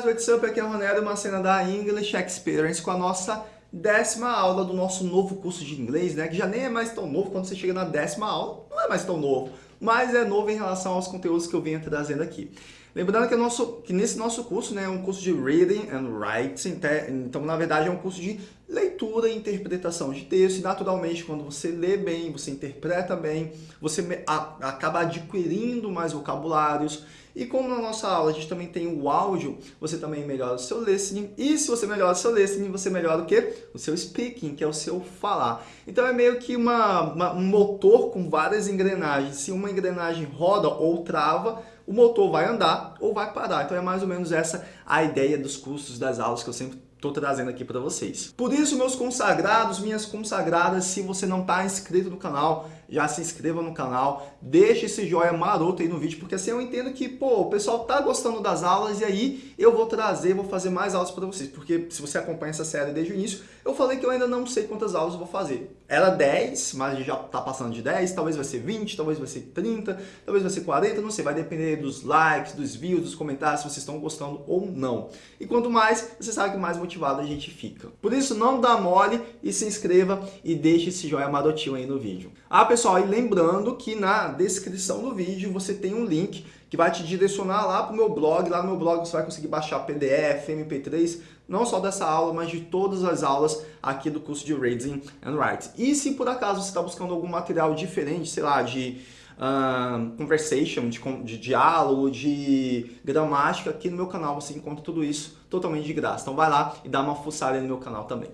guys, what's up? Aqui é o Ronaldo, uma cena da English Experience com a nossa décima aula do nosso novo curso de inglês, né? Que já nem é mais tão novo quando você chega na décima aula, não é mais tão novo, mas é novo em relação aos conteúdos que eu venho trazendo aqui. Lembrando que, nosso, que nesse nosso curso né, é um curso de Reading and Writing, então na verdade é um curso de leitura e interpretação de texto e naturalmente quando você lê bem, você interpreta bem, você acaba adquirindo mais vocabulários e como na nossa aula a gente também tem o áudio, você também melhora o seu listening e se você melhora o seu listening, você melhora o quê? O seu speaking, que é o seu falar. Então é meio que uma, uma um motor com várias engrenagens. Se uma engrenagem roda ou trava, o motor vai andar ou vai parar. Então é mais ou menos essa a ideia dos cursos das aulas que eu sempre estou trazendo aqui para vocês. Por isso, meus consagrados, minhas consagradas, se você não está inscrito no canal, já se inscreva no canal, deixe esse joinha maroto aí no vídeo, porque assim eu entendo que, pô, o pessoal tá gostando das aulas e aí eu vou trazer, vou fazer mais aulas para vocês, porque se você acompanha essa série desde o início, eu falei que eu ainda não sei quantas aulas vou fazer. Era 10, mas a gente já tá passando de 10, talvez vai ser 20, talvez vai ser 30, talvez vai ser 40, não sei, vai depender dos likes, dos views, dos comentários, se vocês estão gostando ou não. E quanto mais, você sabe que mais motivado a gente fica. Por isso, não dá mole e se inscreva e deixe esse joinha marotinho aí no vídeo. Ah, pessoal, e lembrando que na descrição do vídeo você tem um link que vai te direcionar lá para o meu blog. Lá no meu blog você vai conseguir baixar PDF, MP3, não só dessa aula, mas de todas as aulas aqui do curso de Reading and Writing. E se por acaso você está buscando algum material diferente, sei lá, de uh, conversation, de, de diálogo, de gramática, aqui no meu canal você encontra tudo isso totalmente de graça. Então vai lá e dá uma fuçada no meu canal também.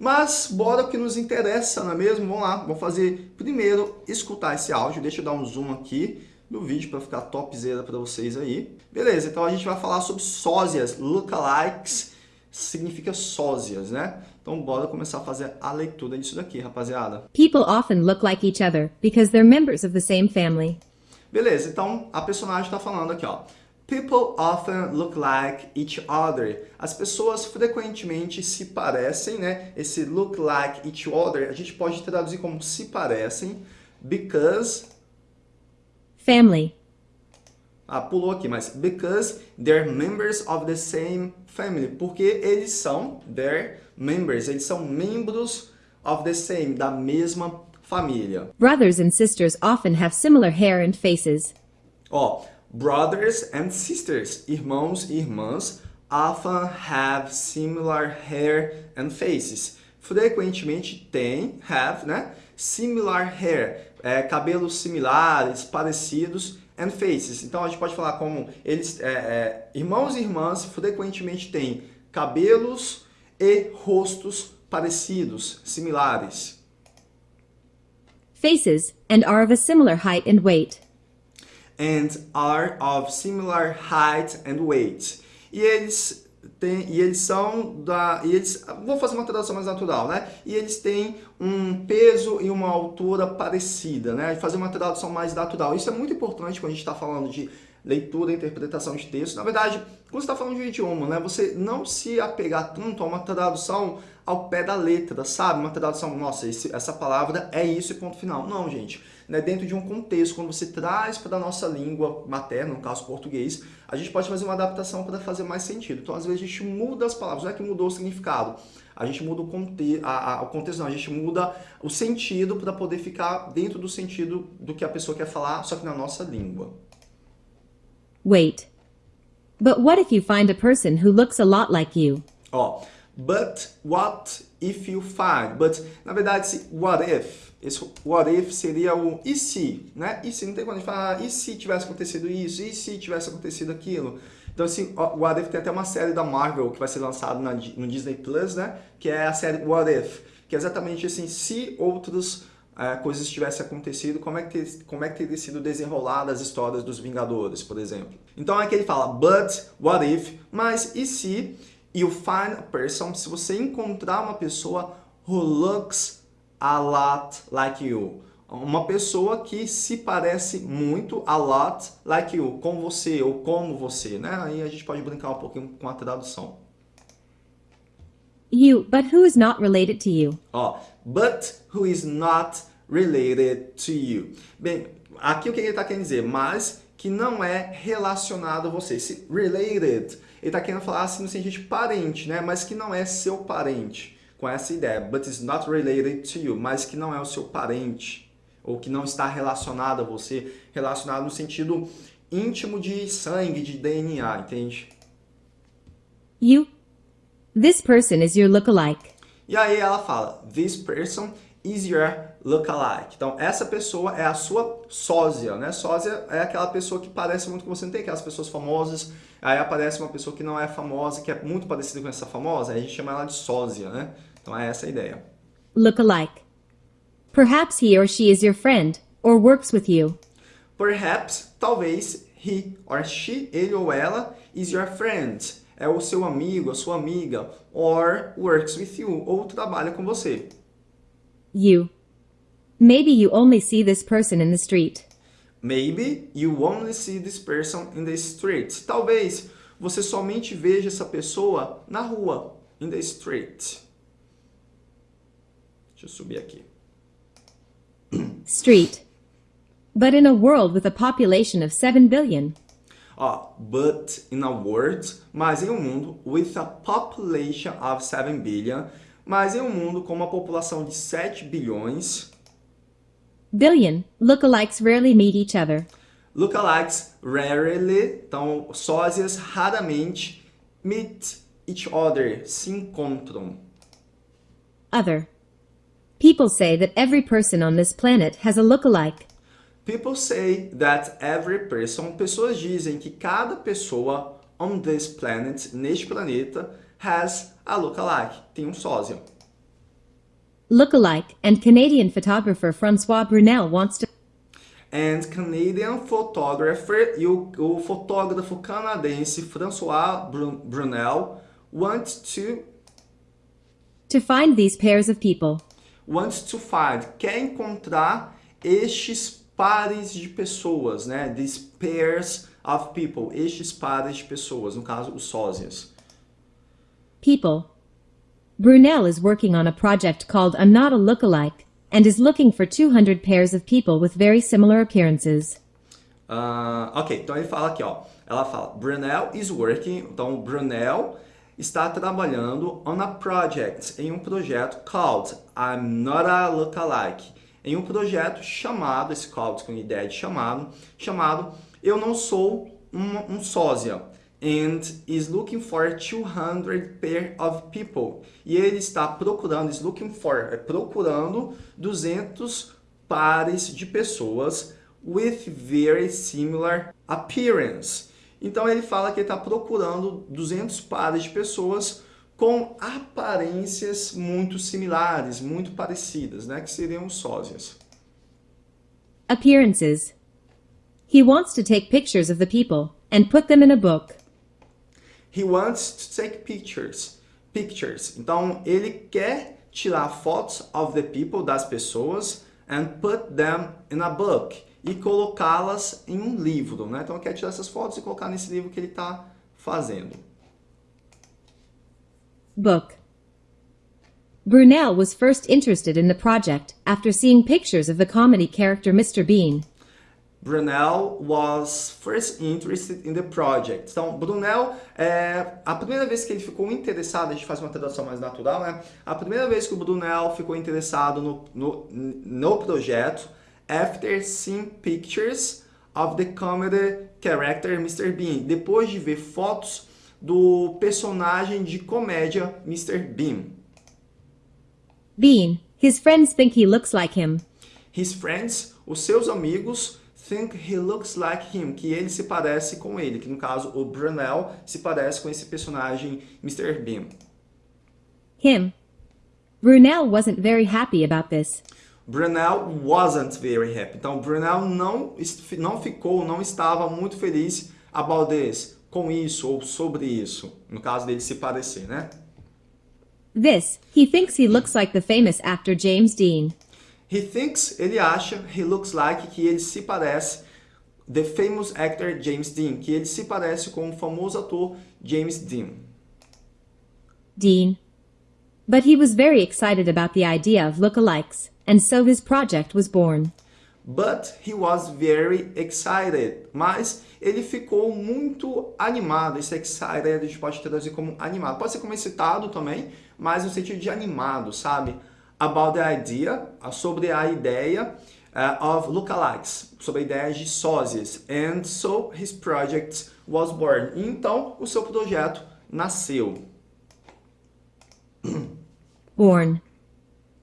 Mas bora o que nos interessa, não é mesmo? Vamos lá, vamos fazer primeiro escutar esse áudio. Deixa eu dar um zoom aqui no vídeo para ficar topzera para vocês aí. Beleza, então a gente vai falar sobre sósias, lookalikes, significa sósias, né? Então bora começar a fazer a leitura disso daqui, rapaziada. People often look like each other because they're members of the same family. Beleza, então a personagem está falando aqui, ó. People often look like each other. As pessoas frequentemente se parecem, né? Esse look like each other, a gente pode traduzir como se parecem, because... Family. Ah, pulou aqui, mas because they're members of the same family. Porque eles são, they're members, eles são membros of the same, da mesma família. Brothers and sisters often have similar hair and faces. Ó, Brothers and sisters, irmãos e irmãs, often have similar hair and faces. Frequentemente têm, have, né? Similar hair, é, cabelos similares, parecidos, and faces. Então a gente pode falar como eles, é, é, irmãos e irmãs frequentemente têm cabelos e rostos parecidos, similares. Faces and are of a similar height and weight and are of similar height and weight. E eles têm, e eles são da, e eles, vou fazer uma tradução mais natural, né? E eles têm um peso e uma altura parecida, né? Fazer uma tradução mais natural. Isso é muito importante quando a gente está falando de leitura interpretação de texto. Na verdade, quando você está falando de um idioma, né, você não se apegar tanto a uma tradução ao pé da letra, sabe? Uma tradução, nossa, esse, essa palavra é isso e ponto final. Não, gente. Né, dentro de um contexto, quando você traz para a nossa língua materna, no caso português, a gente pode fazer uma adaptação para fazer mais sentido. Então, às vezes, a gente muda as palavras, não é que mudou o significado, a gente muda o, conte a, a, o contexto, não, a gente muda o sentido para poder ficar dentro do sentido do que a pessoa quer falar, só que na nossa língua. Wait. But what if you find a person who looks a lot like you? Ó, but what if you find? But, na verdade, what if, esse what if seria o e se, né? E se, não tem quando a gente falar, ah, e se tivesse acontecido isso, e se tivesse acontecido aquilo? Então, assim, o What If tem até uma série da Marvel que vai ser lançada no Disney Plus, né? Que é a série What If, que é exatamente assim, se outros coisas tivessem acontecido, como é, que ter, como é que teria sido desenrolada as histórias dos Vingadores, por exemplo. Então é que ele fala, but, what if, mas e se you find a person, se você encontrar uma pessoa who looks a lot like you, uma pessoa que se parece muito a lot like you, com você ou como você, né? Aí a gente pode brincar um pouquinho com a tradução. You, but who is not related to you? Ó, but who is not related to you. Bem, aqui o que ele está querendo dizer? Mas que não é relacionado a você. Esse related, ele está querendo falar assim no sentido de parente, né? Mas que não é seu parente, com essa ideia. But it's not related to you, mas que não é o seu parente, ou que não está relacionado a você, relacionado no sentido íntimo de sangue, de DNA, entende? You. This person is your lookalike. E aí ela fala, this person is your lookalike. Então, essa pessoa é a sua sósia, né? Sósia é aquela pessoa que parece muito com você. Não tem aquelas pessoas famosas, aí aparece uma pessoa que não é famosa, que é muito parecida com essa famosa, aí a gente chama ela de sósia, né? Então, é essa a ideia. Lookalike. Perhaps he or she is your friend, or works with you. Perhaps, talvez, he or she, ele ou ela, is your friend. É o seu amigo, a sua amiga, or works with you, ou trabalha com você. You. Maybe you only see this person in the street. Maybe you only see this person in the street. Talvez você somente veja essa pessoa na rua, in the street. Deixa eu subir aqui. Street. But in a world with a population of 7 billion, Ó, but in a world, mas em um mundo with a population of 7 billion, mas em um mundo com uma população de 7 bilhões, billion, lookalikes rarely meet each other. lookalikes rarely, então sósias raramente meet each other, se encontram. Other. People say that every person on this planet has a lookalike. People say that every person, pessoas dizem que cada pessoa on this planet, neste planeta, has a lookalike, tem um sósia. Lookalike and Canadian photographer Francois Brunel wants to And Canadian photographer e o, o fotógrafo canadense François Brun- Brunel want to to find these pairs of people. wants to find, quer encontrar estes pares de pessoas, né? These pairs of people, estes pares de pessoas, no caso, os sósias. People. Brunel is working on a project called I'm Not a Lookalike and is looking for 200 pairs of people with very similar appearances. Ah, ok, então ele fala aqui, ó. Ela fala, Brunel is working. Então, Brunel está trabalhando on a project, em um projeto called I'm Not a Lookalike. Em um projeto chamado, esse called com ideia de chamado, chamado Eu Não Sou um, um Sósia. And is looking for 200 pair of people. E ele está procurando, is looking for, é procurando 200 pares de pessoas with very similar appearance. Então ele fala que ele está procurando 200 pares de pessoas com aparências muito similares, muito parecidas, né? que seriam sósias. Appearances. He wants to take pictures of the people and put them in a book. He wants to take pictures. Pictures. Então ele quer tirar fotos of the people, das pessoas, and put them in a book. E colocá-las em um livro, né? Então ele quer tirar essas fotos e colocar nesse livro que ele está fazendo. Book. Brunel was first interested in the project after seeing pictures of the comedy character Mr. Bean. Brunel was first interested in the project. Então, Brunel, é, a primeira vez que ele ficou interessado, a gente faz uma tradução mais natural, né? A primeira vez que o Brunel ficou interessado no, no, no projeto, after seeing pictures of the comedy character Mr. Bean, depois de ver fotos do personagem de comédia Mr. Bean. Bean, his friends think he looks like him. His friends, os seus amigos, think he looks like him, que ele se parece com ele, que no caso o Brunel se parece com esse personagem Mr. Bean. Him. Brunel wasn't very happy about this. Brunel wasn't very happy. Então Brunel não, não ficou, não estava muito feliz about this, com isso ou sobre isso, no caso dele se parecer, né? This, he thinks he looks like the famous actor James Dean. He thinks, ele acha, he looks like, que ele se parece, the famous actor James Dean, que ele se parece com o famoso ator James Dean. Dean. But he was very excited about the idea of lookalikes and so his project was born. But he was very excited. Mas ele ficou muito animado. Esse excited a gente pode traduzir como animado. Pode ser como excitado também, mas no sentido de animado, sabe? About the idea, sobre a ideia uh, of lookalikes, sobre a ideia de sósias. And so his project was born. Então, o seu projeto nasceu. Born.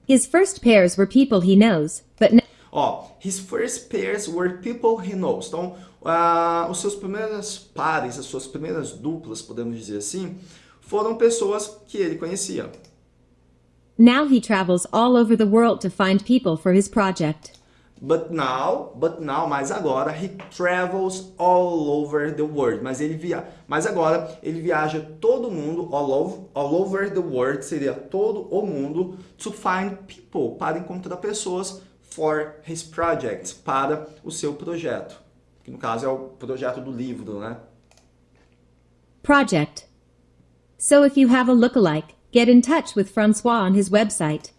His first pairs were people he knows, but now Ó, his first pairs were people he knows. Então, uh, os seus primeiros pares, as suas primeiras duplas, podemos dizer assim, foram pessoas que ele conhecia. Now he travels all over the world to find people for his project. But now, but now, mas agora, he travels all over the world. Mas ele via, mas agora ele viaja todo mundo, all over, all over the world, seria todo o mundo, to find people, para encontrar pessoas for his project, para o seu projeto. Que no caso é o projeto do livro, né? Project. So if you have a lookalike, get in touch with Francois on his website.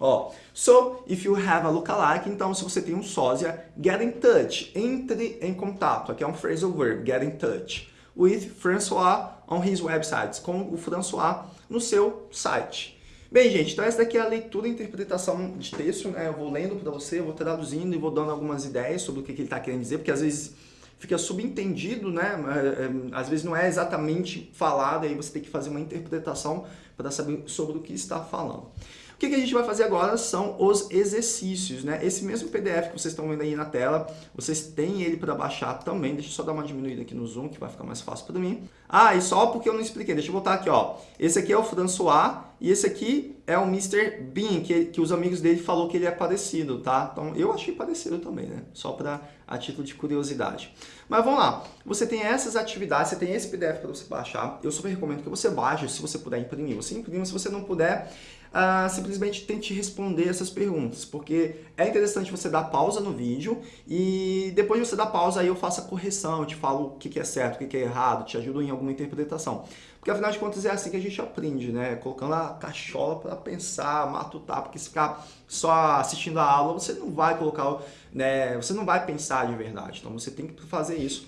Ó, so if you have a lookalike, então se você tem um sósia, get in touch, entre em contato. Aqui é um phrasal verb, get in touch. With François on his website, com o François no seu site. Bem, gente, então essa daqui é a leitura e interpretação de texto, né? Eu vou lendo para você, eu vou traduzindo e vou dando algumas ideias sobre o que, que ele está querendo dizer, porque às vezes fica subentendido, né? É, é, Às vezes não é exatamente falado, aí você tem que fazer uma interpretação para saber sobre o que está falando. O que, a gente vai fazer agora são os exercícios, né? Esse mesmo PDF que vocês estão vendo aí na tela, vocês têm ele para baixar também. Deixa eu só dar uma diminuída aqui no zoom, que vai ficar mais fácil para mim. Ah, e só porque eu não expliquei, deixa eu voltar aqui, ó. Esse aqui é o François e esse aqui é o Mr. Bean, que, que os amigos dele falou que ele é parecido, tá? Então, eu achei parecido também, né? Só para a título de curiosidade. Mas vamos lá. Você tem essas atividades, você tem esse PDF para você baixar. Eu super recomendo que você baixe, se você puder imprimir. Você imprima, se você não puder, ah, simplesmente tente responder essas perguntas, porque é interessante você dar pausa no vídeo e depois de você dar pausa, aí eu faço a correção, eu te falo o que, que é certo, o que, que é errado, te ajudo em alguma interpretação. Porque afinal de contas é assim que a gente aprende, né? Colocando a cachola para pensar, matutar, porque se ficar só assistindo a aula, você não vai colocar, né? Você não vai pensar de verdade. Então você tem que fazer isso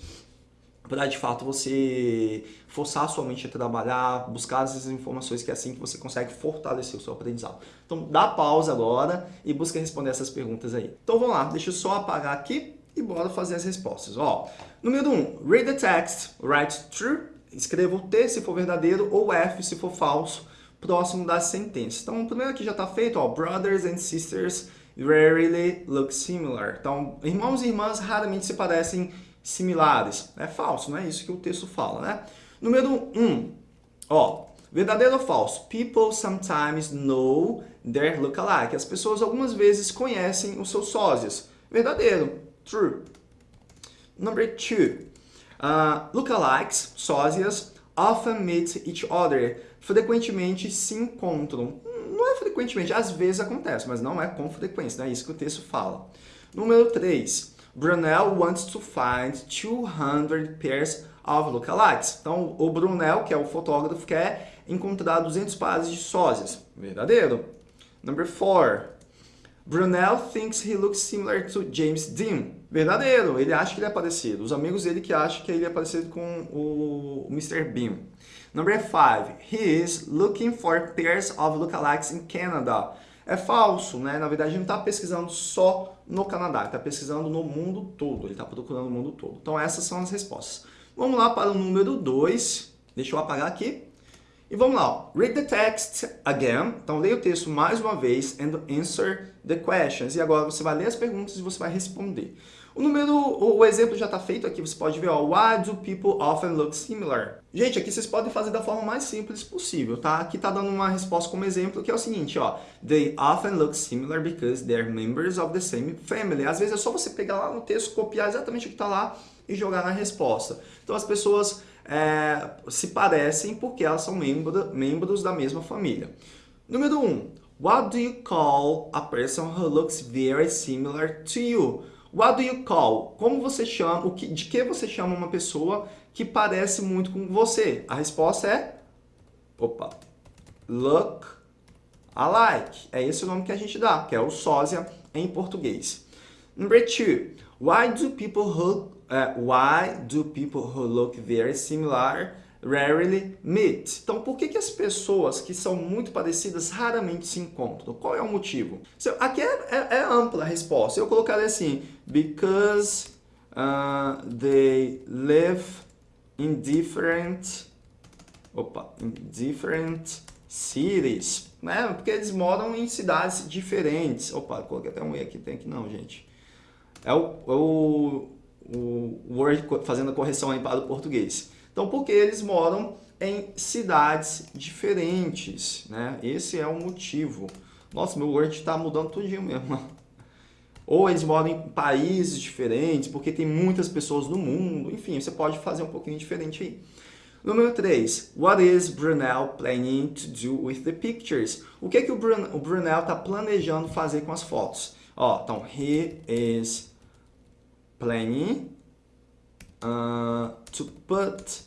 para de fato você forçar a sua mente a trabalhar, buscar essas informações que é assim que você consegue fortalecer o seu aprendizado. Então dá pausa agora e busca responder essas perguntas aí. Então vamos lá, deixa eu só apagar aqui e bora fazer as respostas. Ó, número 1, um, read the text, write true, escreva o T se for verdadeiro ou F se for falso, próximo da sentença. Então o primeiro aqui já está feito, ó, brothers and sisters rarely look similar. Então irmãos e irmãs raramente se parecem similares. É falso, não é isso que o texto fala, né? Número 1, um, ó, verdadeiro ou falso? People sometimes know their lookalike. As pessoas algumas vezes conhecem os seus sósias. Verdadeiro, true. Number 2, uh, lookalikes, sósias, often meet each other. Frequentemente se encontram. Não é frequentemente, às vezes acontece, mas não é com frequência, não é isso que o texto fala. Número 3, Brunel wants to find 200 pairs of lookalikes. Então, o Brunel, que é o fotógrafo, quer encontrar 200 pares de sósias. Verdadeiro. Number 4. Brunel thinks he looks similar to James Dean. Verdadeiro. Ele acha que ele é parecido. Os amigos dele que acham que ele é parecido com o Mr. Bean. Number 5. He is looking for pairs of lookalikes in Canada. É falso, né? Na verdade, ele não está pesquisando só no Canadá, ele está pesquisando no mundo todo, ele está procurando no mundo todo. Então, essas são as respostas. Vamos lá para o número 2. Deixa eu apagar aqui. E vamos lá. Read the text again. Então, leia o texto mais uma vez and answer the questions. E agora você vai ler as perguntas e você vai responder. O número, o exemplo já está feito aqui, você pode ver, ó, Why do people often look similar? Gente, aqui vocês podem fazer da forma mais simples possível, tá? Aqui tá dando uma resposta como exemplo, que é o seguinte, ó. They often look similar because they're members of the same family. Às vezes é só você pegar lá no texto, copiar exatamente o que está lá e jogar na resposta. Então as pessoas é, se parecem porque elas são membro, membros da mesma família. Número 1. Um, What do you call a person who looks very similar to you? What do you call? Como você chama, o que, de que você chama uma pessoa que parece muito com você? A resposta é, opa, look alike. É esse o nome que a gente dá, que é o sósia em português. Number two, why do people who, uh, why do people who look very similar rarely meet. Então, por que, que as pessoas que são muito parecidas raramente se encontram? Qual é o motivo? Aqui é, é, é ampla a resposta. Eu colocaria assim, because uh, they live in different, opa, in different cities, né? Porque eles moram em cidades diferentes. Opa, coloquei até um E aqui, tem aqui não, gente. É o, é o, o Word fazendo a correção aí para o português. Então, porque eles moram em cidades diferentes, né? Esse é o motivo. Nossa, meu Word está mudando tudinho mesmo. Ou eles moram em países diferentes, porque tem muitas pessoas no mundo. Enfim, você pode fazer um pouquinho diferente aí. Número 3. What is Brunel planning to do with the pictures? O que, é que o, o Brunel está planejando fazer com as fotos? Ó, então, he is planning uh, to put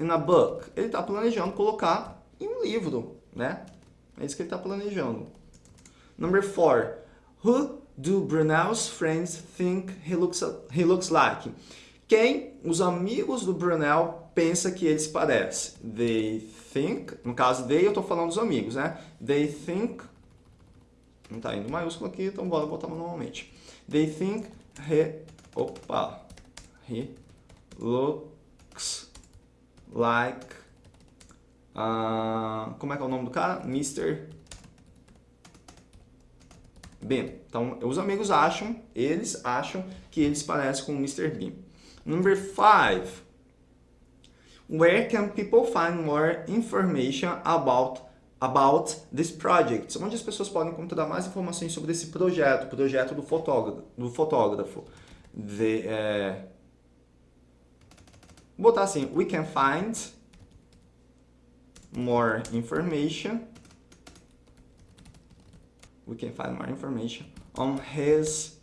in a book. Ele está planejando colocar em um livro, né? É isso que ele está planejando. Number four. Who do Brunel's friends think he looks, he looks like? Quem os amigos do Brunel pensa que ele se parece? They think, no caso they, eu estou falando dos amigos, né? They think, não está indo maiúsculo aqui, então bora botar manualmente. They think he, opa, he looks like, uh, como é que é o nome do cara? Mr. Bean. Então, os amigos acham, eles acham que eles parecem com o Mr. Bean. Number five. Where can people find more information about about this project? Onde as pessoas podem encontrar mais informações sobre esse projeto, projeto do fotógrafo. Do fotógrafo. The, é, Vou botar assim, we can find more information. We can find more information on his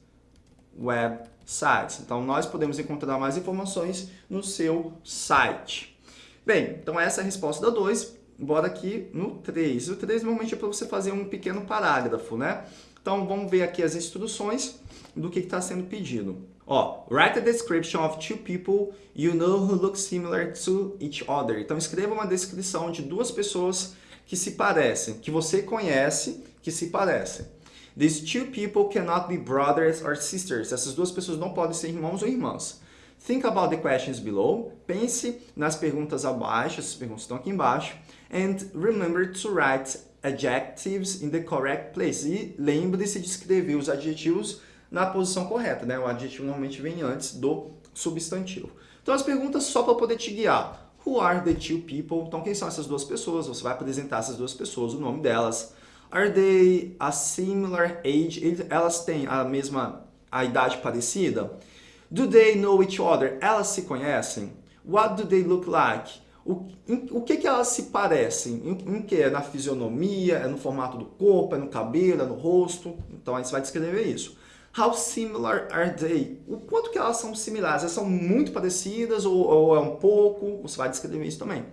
website. Então, nós podemos encontrar mais informações no seu site. Bem, então essa é a resposta da 2. Bora aqui no 3. O 3 normalmente é para você fazer um pequeno parágrafo, né? Então, vamos ver aqui as instruções do que está sendo pedido. Ó, write a description of two people you know who look similar to each other. Então escreva uma descrição de duas pessoas que se parecem, que você conhece, que se parecem. These two people cannot be brothers or sisters. Essas duas pessoas não podem ser irmãos ou irmãs. Think about the questions below. Pense nas perguntas abaixo, essas perguntas estão aqui embaixo. And remember to write adjectives in the correct place. E lembre-se de escrever os adjetivos na posição correta, né? O adjetivo normalmente vem antes do substantivo. Então as perguntas só para poder te guiar. Who are the two people? Então quem são essas duas pessoas? Você vai apresentar essas duas pessoas, o nome delas. Are they a similar age? Elas têm a mesma a idade parecida? Do they know each other? Elas se conhecem? What do they look like? O, em, o que, que elas se parecem? Em, em que? É na fisionomia? É no formato do corpo? É no cabelo? É no rosto? Então aí você vai descrever isso. How similar are they? O quanto que elas são similares? Elas são muito parecidas ou, ou é um pouco? Você vai descrever isso também.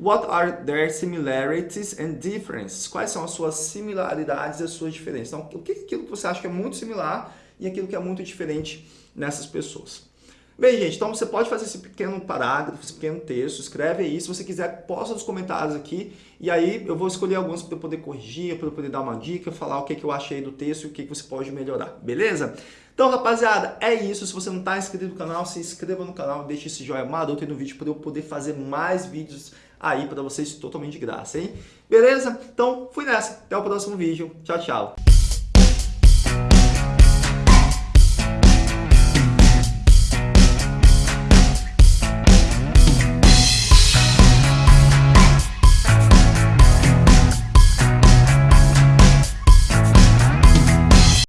What are their similarities and differences? Quais são as suas similaridades e as suas diferenças? Então, o que é aquilo que você acha que é muito similar e aquilo que é muito diferente nessas pessoas? Bem, gente, então você pode fazer esse pequeno parágrafo, esse pequeno texto, escreve aí. Se você quiser, posta nos comentários aqui. E aí eu vou escolher alguns para eu poder corrigir, para eu poder dar uma dica, falar o que, que eu achei do texto e o que, que você pode melhorar, beleza? Então, rapaziada, é isso. Se você não está inscrito no canal, se inscreva no canal, deixe esse joinha maroto aí no vídeo para eu poder fazer mais vídeos aí para vocês totalmente de graça, hein? Beleza? Então, fui nessa. Até o próximo vídeo. Tchau, tchau.